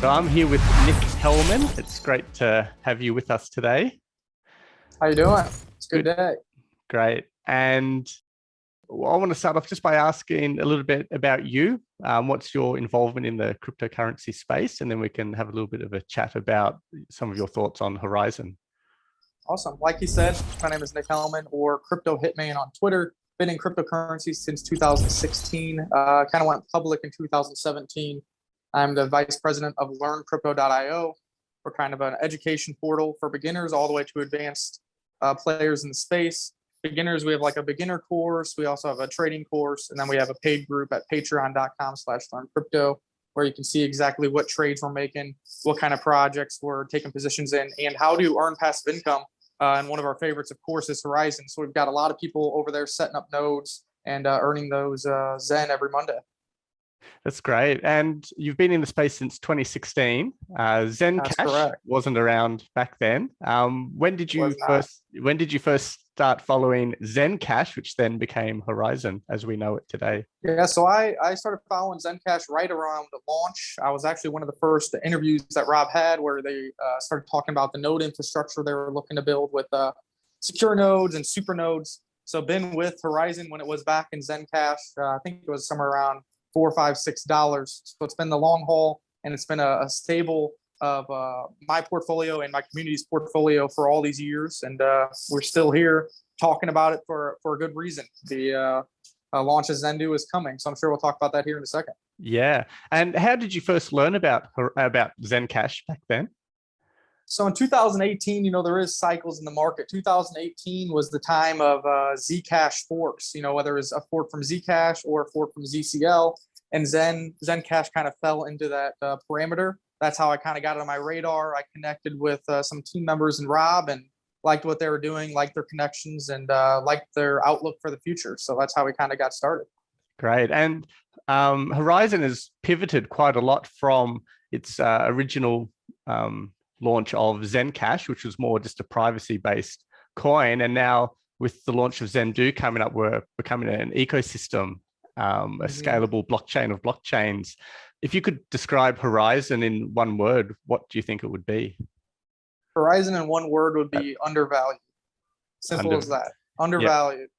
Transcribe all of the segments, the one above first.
So I'm here with Nick Hellman. It's great to have you with us today. How you doing? It's a good, good. day. Great. And I want to start off just by asking a little bit about you. Um, what's your involvement in the cryptocurrency space? And then we can have a little bit of a chat about some of your thoughts on Horizen. Awesome. Like you said, my name is Nick Hellman or Crypto Hitman on Twitter. Been in cryptocurrency since 2016. Uh, kind of went public in 2017. I'm the vice president of LearnCrypto.io. We're kind of an education portal for beginners all the way to advanced uh, players in the space. Beginners, we have like a beginner course. We also have a trading course, and then we have a paid group at patreon.com slash learncrypto where you can see exactly what trades we're making, what kind of projects we're taking positions in, and how to earn passive income uh, and one of our favorites, of course, is Horizen. So we've got a lot of people over there setting up nodes and uh, earning those uh, Zen every Monday. That's great. And you've been in the space since 2016. Uh, Zencash wasn't around back then. Um, when did you first? When did you first start following Zencash, which then became Horizen as we know it today? Yeah, so I, I started following Zencash right around the launch. I was actually one of the first interviews that Rob had where they uh, started talking about the node infrastructure they were looking to build with uh, secure nodes and super nodes. So been with Horizen when it was back in Zencash. Uh, I think it was somewhere around four, five, six dollars. So it's been the long haul and it's been a, a stable of uh, my portfolio and my community's portfolio for all these years, and uh, we're still here talking about it for for a good reason. The uh, uh, launch of Zendoo is coming, so I'm sure we'll talk about that here in a second. Yeah, and how did you first learn about about Zencash back then? So in 2018, you know, there is cycles in the market. 2018 was the time of uh, Zcash forks, you know, whether it's a fork from Zcash or a fork from ZCL. And Zen Zencash kind of fell into that uh, parameter that's how I kind of got on my radar. I connected with uh, some team members and Rob and liked what they were doing, liked their connections and uh, liked their outlook for the future. So that's how we kind of got started. Great. And um, Horizen has pivoted quite a lot from its uh, original um, launch of Zencash, which was more just a privacy based coin. And now with the launch of Zendoo coming up, we're becoming an ecosystem, um, a mm -hmm. scalable blockchain of blockchains. If you could describe Horizen in one word, what do you think it would be? Horizen in one word would be undervalued. Simple Under, as that. Undervalued.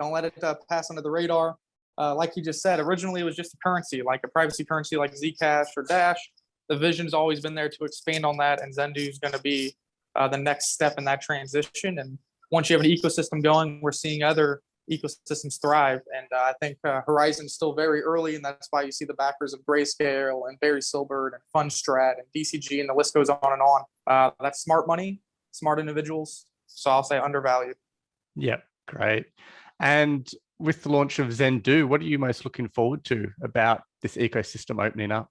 Don't let it uh, pass under the radar. Uh, like you just said, originally it was just a currency, like a privacy currency like Zcash or Dash. The vision's always been there to expand on that, and Zendoo is going to be uh, the next step in that transition. And once you have an ecosystem going, we're seeing other ecosystems thrive. And uh, I think uh, Horizen's still very early, and that's why you see the backers of Grayscale and Barry Silbert and Fundstrat and DCG, and the list goes on and on. Uh, that's smart money, smart individuals. So I'll say undervalued. Yeah, great. And with the launch of Zendoo, what are you most looking forward to about this ecosystem opening up?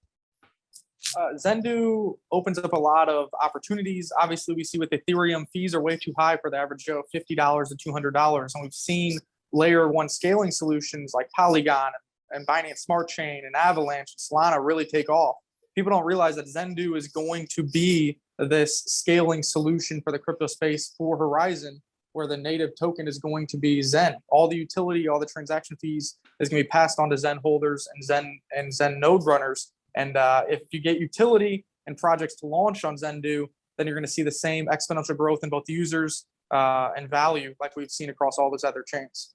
uh, Zendoo opens up a lot of opportunities. Obviously, we see with Ethereum, fees are way too high for the average Joe, $50 to $200. And we've seen layer one scaling solutions like Polygon and Binance Smart Chain and Avalanche and Solana really take off. People don't realize that Zendoo is going to be this scaling solution for the crypto space for Horizon, where the native token is going to be Zen. All the utility, all the transaction fees is going to be passed on to Zen holders and Zen and Zen node runners. And uh, if you get utility and projects to launch on Zendoo, then you're going to see the same exponential growth in both users uh, and value like we've seen across all those other chains.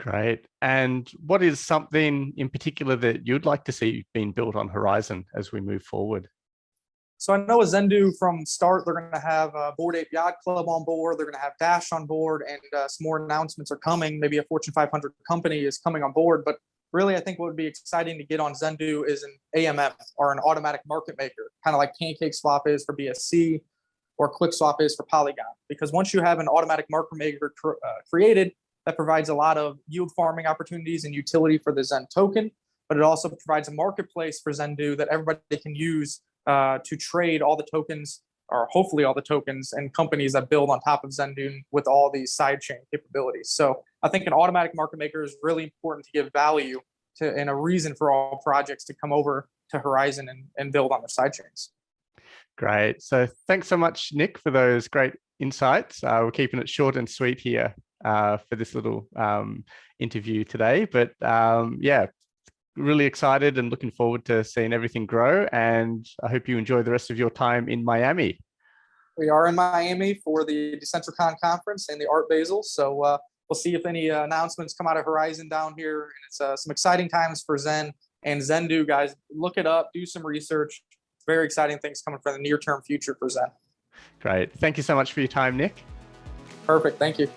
Great. And what is something in particular that you'd like to see being built on Horizen as we move forward? So I know Zendoo from start, they're going to have a Bored Ape Yacht Club on board. They're going to have Dash on board and uh, some more announcements are coming. Maybe a Fortune 500 company is coming on board. But really, I think what would be exciting to get on Zendoo is an AMM or an automatic market maker, kind of like Pancake Swap is for BSC or QuickSwap is for Polygon. Because once you have an automatic market maker uh, created, that provides a lot of yield farming opportunities and utility for the Zen token, but it also provides a marketplace for Zendoo that everybody can use uh, to trade all the tokens or hopefully all the tokens and companies that build on top of Zendoo with all these sidechain capabilities. So I think an automatic market maker is really important to give value to and a reason for all projects to come over to Horizen and, and build on their sidechains. Great. So thanks so much, Nick, for those great insights. Uh, we're keeping it short and sweet here uh, for this little um, interview today. But um, yeah, really excited and looking forward to seeing everything grow. And I hope you enjoy the rest of your time in Miami. We are in Miami for the Decentricon conference and the Art Basel. So uh, we'll see if any uh, announcements come out of Horizen down here. And it's uh, some exciting times for Zen and Zendoo, guys. Look it up, do some research. Very exciting things coming for the near term future for Zen. Great. Thank you so much for your time, Nick. Perfect. Thank you.